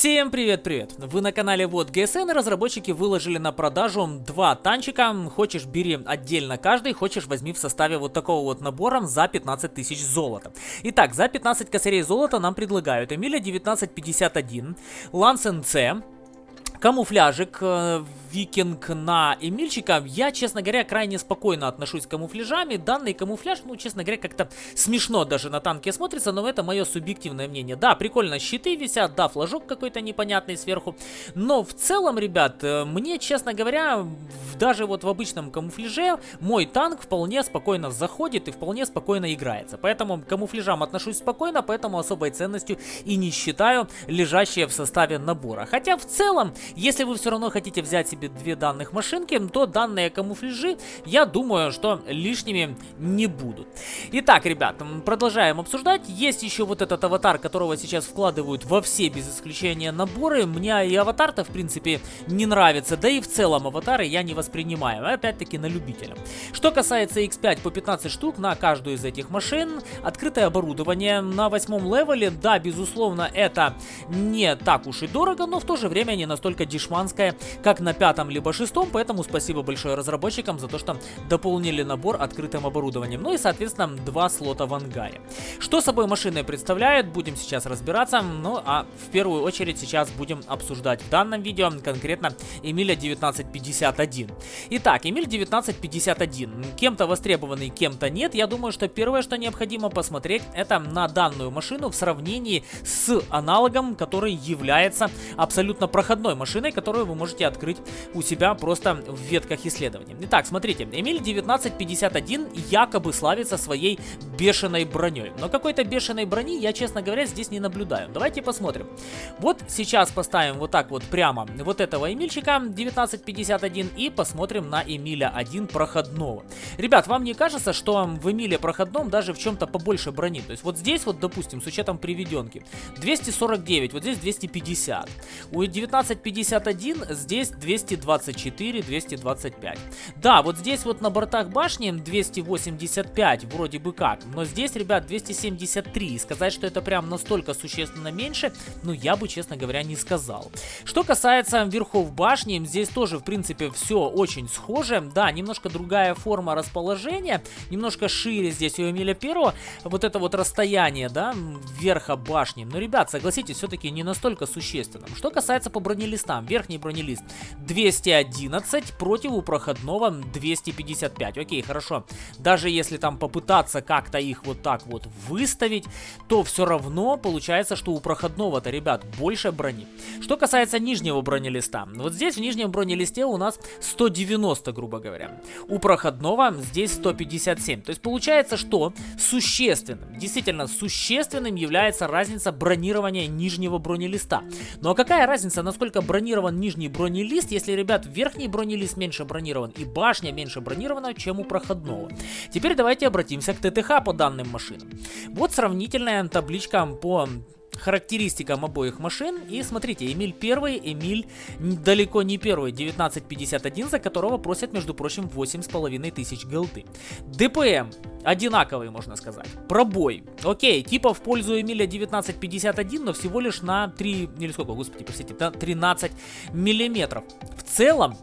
Всем привет-привет! Вы на канале Вот ГСН, разработчики выложили на продажу два танчика. Хочешь бери отдельно каждый, хочешь возьми в составе вот такого вот набора за 15 тысяч золота. Итак, за 15 косарей золота нам предлагают Эмиля 1951, Ланс НЦ, камуфляжик э, викинг на Эмильчика. Я, честно говоря, крайне спокойно отношусь к камуфляжами. Данный камуфляж, ну, честно говоря, как-то смешно даже на танке смотрится, но это мое субъективное мнение. Да, прикольно щиты висят, да, флажок какой-то непонятный сверху. Но в целом, ребят, э, мне, честно говоря, даже вот в обычном камуфляже мой танк вполне спокойно заходит и вполне спокойно играется. Поэтому к камуфляжам отношусь спокойно, поэтому особой ценностью и не считаю лежащие в составе набора. Хотя в целом, если вы все равно хотите взять себе себе две данных машинки, то данные камуфляжи, я думаю, что лишними не будут. Итак, ребят, продолжаем обсуждать. Есть еще вот этот аватар, которого сейчас вкладывают во все, без исключения, наборы. Мне и аватар-то, в принципе, не нравится, да и в целом аватары я не воспринимаю, опять-таки на любителя. Что касается X5 по 15 штук на каждую из этих машин, открытое оборудование на восьмом левеле, да, безусловно, это не так уж и дорого, но в то же время не настолько дешманское, как на пятом пятом либо шестом, поэтому спасибо большое разработчикам за то, что дополнили набор открытым оборудованием. Ну и, соответственно, два слота в ангаре. Что собой машины представляют, будем сейчас разбираться. Ну а в первую очередь сейчас будем обсуждать в данном видео конкретно Эмиля 1951. Итак, Эмиль 1951. Кем-то востребованный, кем-то нет. Я думаю, что первое, что необходимо посмотреть, это на данную машину в сравнении с аналогом, который является абсолютно проходной машиной, которую вы можете открыть у себя просто в ветках исследований. Итак, смотрите, Эмиль 1951 якобы славится своей бешеной броней. Но какой-то бешеной брони я, честно говоря, здесь не наблюдаю. Давайте посмотрим. Вот сейчас поставим вот так вот прямо вот этого Эмильчика 1951 и посмотрим на Эмиля 1 проходного. Ребят, вам не кажется, что в Эмиле проходном даже в чем-то побольше брони? То есть вот здесь вот, допустим, с учетом приведенки 249, вот здесь 250. У 1951 здесь 200 224, 225. Да, вот здесь вот на бортах башни 285 вроде бы как, но здесь, ребят, 273. сказать, что это прям настолько существенно меньше, ну я бы, честно говоря, не сказал. Что касается верхов башни, здесь тоже, в принципе, все очень схоже. Да, немножко другая форма расположения, немножко шире здесь у Эмиля Первого. Вот это вот расстояние, да, верха башни. Но, ребят, согласитесь, все-таки не настолько существенным. Что касается по бронелистам, верхний бронелист 211 против у проходного 255. Окей, хорошо. Даже если там попытаться как-то их вот так вот выставить, то все равно получается, что у проходного-то, ребят, больше брони. Что касается нижнего бронелиста. Вот здесь в нижнем бронелисте у нас 190, грубо говоря. У проходного здесь 157. То есть получается, что существенным, действительно существенным является разница бронирования нижнего бронелиста. Ну а какая разница, насколько бронирован нижний бронелист, если, ребят, верхний бронелист меньше бронирован и башня меньше бронирована, чем у проходного. Теперь давайте обратимся к ТТХ по данным машинам. Вот сравнительная табличка по характеристикам обоих машин. И смотрите, Эмиль первый, Эмиль далеко не первый, 1951, за которого просят, между прочим, 8,5 тысяч голды. ДПМ одинаковый, можно сказать. Пробой. Окей, типа в пользу Эмиля 1951, но всего лишь на 3, или сколько, господи, простите, 13 миллиметров. В целом,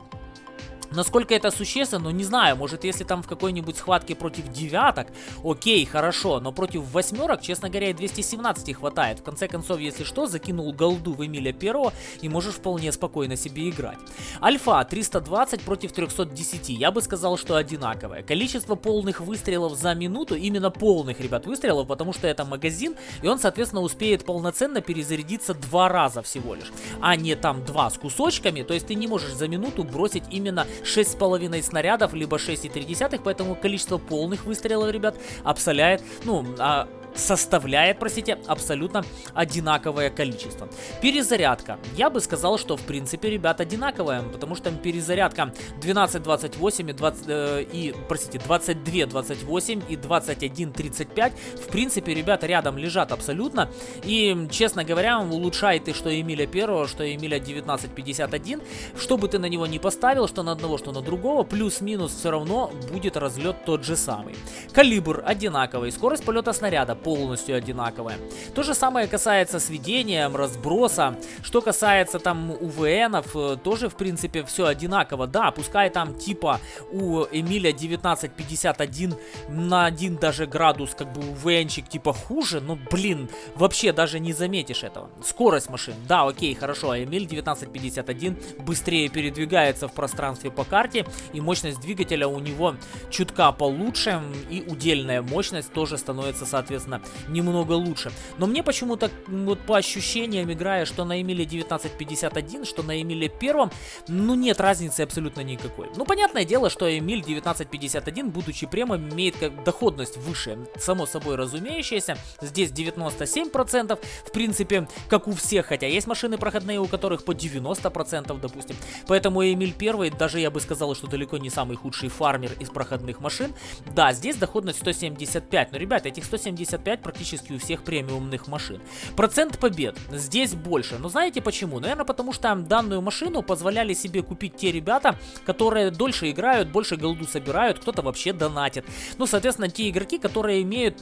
Насколько это существенно, ну не знаю, может если там в какой-нибудь схватке против девяток, окей, хорошо, но против восьмерок, честно говоря, и 217 хватает. В конце концов, если что, закинул голду в Эмиля Первого и можешь вполне спокойно себе играть. Альфа 320 против 310, я бы сказал, что одинаковое. Количество полных выстрелов за минуту, именно полных, ребят, выстрелов, потому что это магазин, и он, соответственно, успеет полноценно перезарядиться два раза всего лишь, а не там два с кусочками, то есть ты не можешь за минуту бросить именно 6,5 снарядов, либо 6,3, поэтому количество полных выстрелов, ребят, обсоляет, ну, а, составляет, простите, абсолютно одинаковое количество. Перезарядка. Я бы сказал, что в принципе, ребят, одинаковая, потому что перезарядка 12.28 и, 20, э, и, простите, 22.28 и 21.35, в принципе, ребята рядом лежат абсолютно. И, честно говоря, улучшает и что Эмиля первого, что Эмиля 19.51. Что бы ты на него не поставил, что на одного, что на другого, плюс-минус все равно будет разлет тот же самый. Калибр одинаковый, скорость полета снаряда полностью одинаковая. То же самое касается сведения, разброса. Что касается там УВНов, э, тоже в принципе все одинаково. Да, пускай там типа у Эмиля 1951 на один даже градус как бы УВНчик типа хуже, но блин, вообще даже не заметишь этого. Скорость машин, да, окей, хорошо, а Эмиль 1951 быстрее передвигается в пространстве по карте и мощность двигателя у него чутка получше и удельная мощность тоже становится соответственно немного лучше. Но мне почему-то вот по ощущениям играя, что на Эмиле 1951, что на Эмиле первом, ну нет разницы абсолютно никакой. Ну понятное дело, что Эмиль 1951, будучи премом, имеет как доходность выше, само собой разумеющееся. Здесь 97%, в принципе, как у всех, хотя есть машины проходные, у которых по 90%, допустим. Поэтому Эмиль первый, даже я бы сказал, что далеко не самый худший фармер из проходных машин. Да, здесь доходность 175, но, ребята, этих 175 практически у всех премиумных машин. Процент побед здесь больше, но знаете почему? Наверное, потому что данную машину позволяли себе купить те ребята, которые дольше играют, больше голду собирают, кто-то вообще донатит. Ну, соответственно, те игроки, которые имеют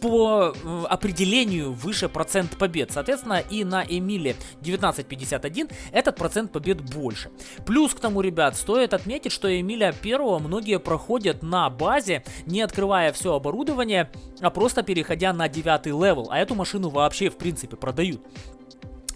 по определению выше процент побед. Соответственно, и на Эмиле 1951 этот процент побед больше. Плюс к тому, ребят, стоит отметить, что Эмиля первого многие проходят на базе, не открывая все оборудование, а просто переходя на девятый level. А эту машину вообще, в принципе, продают.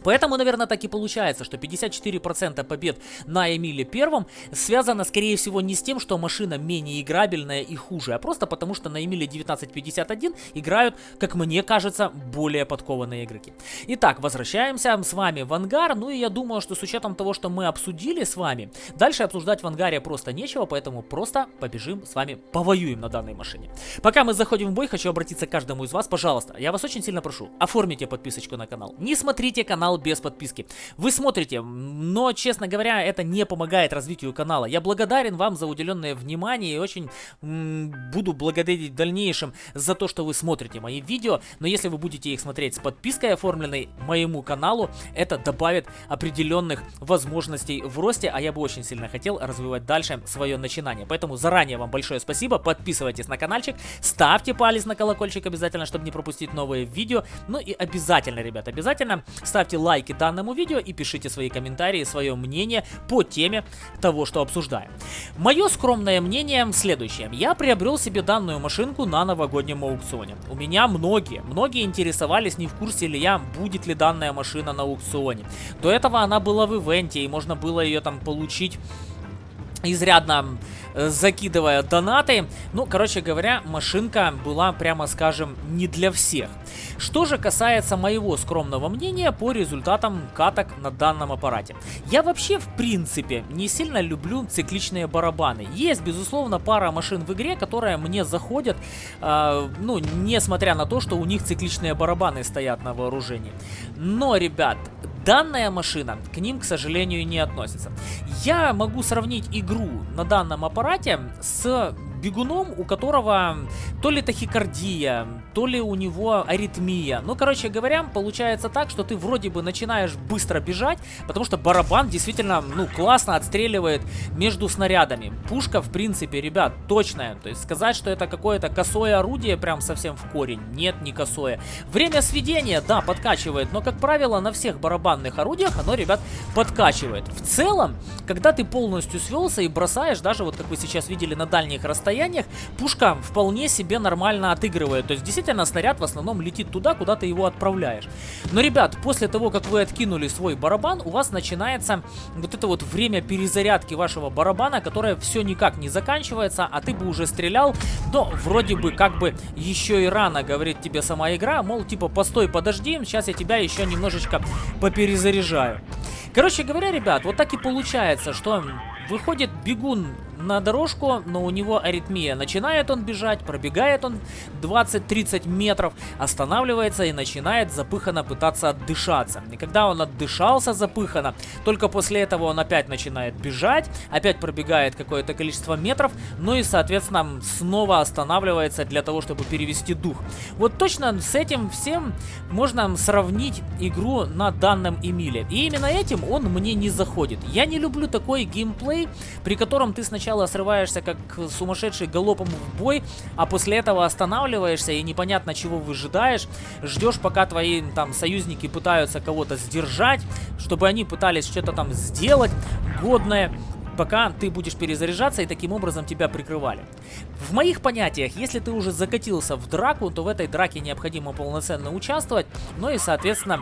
Поэтому, наверное, так и получается, что 54% побед на Эмиле первом связано, скорее всего, не с тем, что машина менее играбельная и хуже, а просто потому, что на Эмиле 1951 играют, как мне кажется, более подкованные игроки. Итак, возвращаемся с вами в ангар, ну и я думаю, что с учетом того, что мы обсудили с вами, дальше обсуждать в ангаре просто нечего, поэтому просто побежим с вами повоюем на данной машине. Пока мы заходим в бой, хочу обратиться к каждому из вас, пожалуйста, я вас очень сильно прошу, оформите подписочку на канал, не смотрите канал канал без подписки. Вы смотрите, но, честно говоря, это не помогает развитию канала. Я благодарен вам за уделенное внимание и очень буду благодарить в дальнейшем за то, что вы смотрите мои видео. Но если вы будете их смотреть с подпиской оформленной моему каналу, это добавит определенных возможностей в росте, а я бы очень сильно хотел развивать дальше свое начинание. Поэтому заранее вам большое спасибо, подписывайтесь на каналчик, ставьте палец на колокольчик обязательно, чтобы не пропустить новые видео. Ну и обязательно, ребят, обязательно ставьте лайки данному видео и пишите свои комментарии, свое мнение по теме того, что обсуждаем. Мое скромное мнение следующее. Я приобрел себе данную машинку на новогоднем аукционе. У меня многие, многие интересовались, не в курсе ли я, будет ли данная машина на аукционе. До этого она была в ивенте, и можно было ее там получить изрядно закидывая донаты. Ну, короче говоря, машинка была, прямо скажем, не для всех. Что же касается моего скромного мнения по результатам каток на данном аппарате. Я вообще, в принципе, не сильно люблю цикличные барабаны. Есть, безусловно, пара машин в игре, которые мне заходят, э, ну, несмотря на то, что у них цикличные барабаны стоят на вооружении. Но, ребят, Данная машина к ним, к сожалению, не относится. Я могу сравнить игру на данном аппарате с бегуном, у которого то ли тахикардия, то ли у него аритмия. Ну, короче говоря, получается так, что ты вроде бы начинаешь быстро бежать, потому что барабан действительно, ну, классно отстреливает между снарядами. Пушка, в принципе, ребят, точная. То есть сказать, что это какое-то косое орудие прям совсем в корень. Нет, не косое. Время сведения, да, подкачивает, но, как правило, на всех барабанных орудиях оно, ребят, подкачивает. В целом, когда ты полностью свелся и бросаешь, даже вот как вы сейчас видели на дальних расстояниях, расстояниях пушка вполне себе нормально отыгрывает. То есть действительно снаряд в основном летит туда, куда ты его отправляешь. Но, ребят, после того, как вы откинули свой барабан, у вас начинается вот это вот время перезарядки вашего барабана, которое все никак не заканчивается, а ты бы уже стрелял, но вроде бы как бы еще и рано, говорит тебе сама игра, мол, типа, постой, подожди, сейчас я тебя еще немножечко поперезаряжаю. Короче говоря, ребят, вот так и получается, что выходит бегун на дорожку, но у него аритмия. Начинает он бежать, пробегает он 20-30 метров, останавливается и начинает запыханно пытаться отдышаться. И когда он отдышался запыханно, только после этого он опять начинает бежать, опять пробегает какое-то количество метров, ну и, соответственно, снова останавливается для того, чтобы перевести дух. Вот точно с этим всем можно сравнить игру на данном Эмиле. И именно этим он мне не заходит. Я не люблю такой геймплей, при котором ты сначала сначала срываешься как сумасшедший галопом в бой, а после этого останавливаешься и непонятно чего выжидаешь, ждешь пока твои там союзники пытаются кого-то сдержать, чтобы они пытались что-то там сделать годное, пока ты будешь перезаряжаться и таким образом тебя прикрывали. В моих понятиях, если ты уже закатился в драку, то в этой драке необходимо полноценно участвовать, ну и соответственно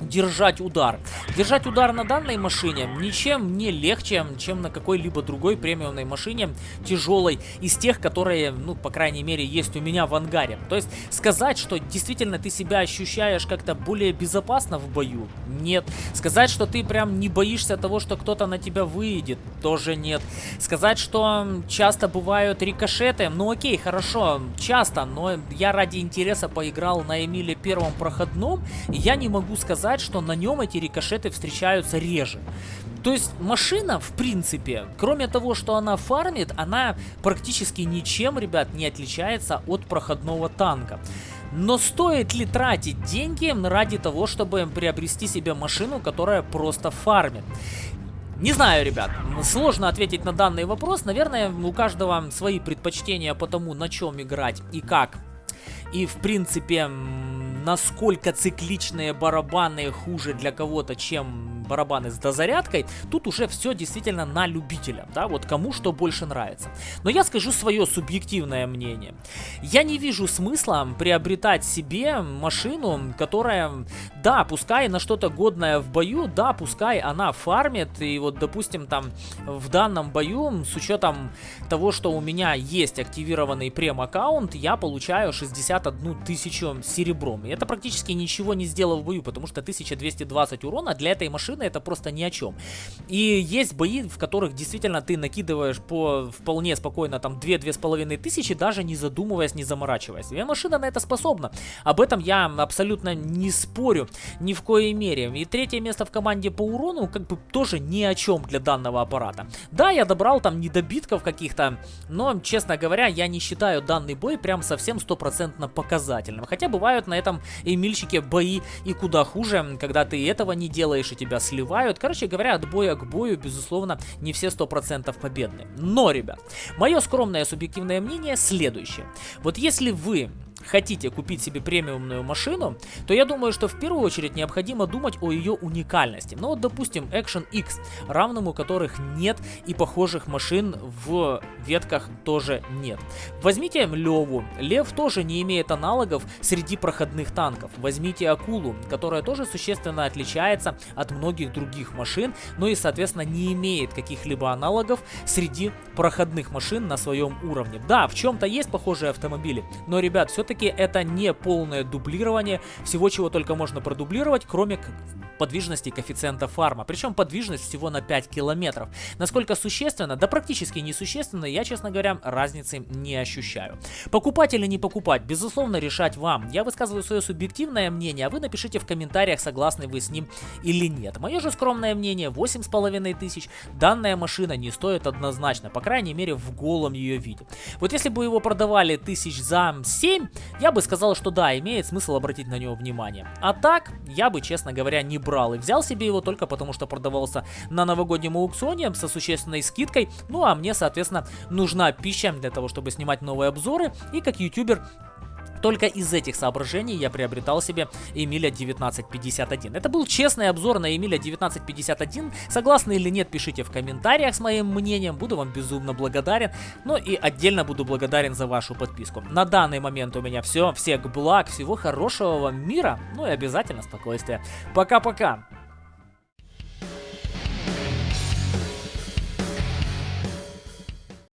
держать удар. Держать удар на данной машине ничем не легче, чем на какой-либо другой премиумной машине тяжелой из тех, которые, ну, по крайней мере, есть у меня в ангаре. То есть сказать, что действительно ты себя ощущаешь как-то более безопасно в бою, нет. Сказать, что ты прям не боишься того, что кто-то на тебя выйдет, тоже нет. Сказать, что часто бывают рикошеты, ну окей, хорошо, часто, но я ради интереса поиграл на Эмиле первом проходном, и я не могу сказать, сказать, что на нем эти рикошеты встречаются реже. То есть машина, в принципе, кроме того, что она фармит, она практически ничем, ребят, не отличается от проходного танка. Но стоит ли тратить деньги ради того, чтобы приобрести себе машину, которая просто фармит? Не знаю, ребят, сложно ответить на данный вопрос. Наверное, у каждого свои предпочтения по тому, на чем играть и как. И, в принципе, насколько цикличные барабаны хуже для кого-то, чем барабаны с дозарядкой, тут уже все действительно на любителя, да, вот кому что больше нравится. Но я скажу свое субъективное мнение. Я не вижу смысла приобретать себе машину, которая, да, пускай на что-то годное в бою, да, пускай она фармит, и вот, допустим, там в данном бою, с учетом того, что у меня есть активированный прем-аккаунт, я получаю 61 тысячу серебром. И это практически ничего не сделал в бою, потому что 1220 урона для этой машины машина это просто ни о чем. И есть бои, в которых действительно ты накидываешь по вполне спокойно там 2-2,5 тысячи, даже не задумываясь, не заморачиваясь. И машина на это способна. Об этом я абсолютно не спорю ни в коей мере. И третье место в команде по урону как бы тоже ни о чем для данного аппарата. Да, я добрал там недобитков каких-то, но, честно говоря, я не считаю данный бой прям совсем стопроцентно показательным. Хотя бывают на этом Эмильчике бои и куда хуже, когда ты этого не делаешь и тебя сливают. Короче говоря, от боя к бою, безусловно, не все 100% победны. Но, ребят, мое скромное субъективное мнение следующее. Вот если вы хотите купить себе премиумную машину, то я думаю, что в первую очередь необходимо думать о ее уникальности. Ну вот, допустим, Action X, равному которых нет и похожих машин в ветках тоже нет. Возьмите Леву. Лев тоже не имеет аналогов среди проходных танков. Возьмите Акулу, которая тоже существенно отличается от многих других машин, но и, соответственно, не имеет каких-либо аналогов среди проходных машин на своем уровне. Да, в чем-то есть похожие автомобили, но, ребят, все все-таки это не полное дублирование всего, чего только можно продублировать, кроме подвижности коэффициента фарма. Причем подвижность всего на 5 километров. Насколько существенно? Да практически несущественно, я, честно говоря, разницы не ощущаю. Покупать или не покупать, безусловно, решать вам. Я высказываю свое субъективное мнение, а вы напишите в комментариях, согласны вы с ним или нет. Мое же скромное мнение, 8,5 тысяч, данная машина не стоит однозначно, по крайней мере в голом ее виде. Вот если бы его продавали тысяч за 7, я бы сказал, что да, имеет смысл обратить на него внимание. А так, я бы, честно говоря, не брал и взял себе его только потому, что продавался на новогоднем аукционе со существенной скидкой. Ну а мне, соответственно, нужна пища для того, чтобы снимать новые обзоры. И как ютубер только из этих соображений я приобретал себе Эмиля 1951. Это был честный обзор на Эмиля 1951. Согласны или нет, пишите в комментариях с моим мнением. Буду вам безумно благодарен. Ну и отдельно буду благодарен за вашу подписку. На данный момент у меня все. Всех благ, всего хорошего вам мира. Ну и обязательно спокойствия. Пока-пока.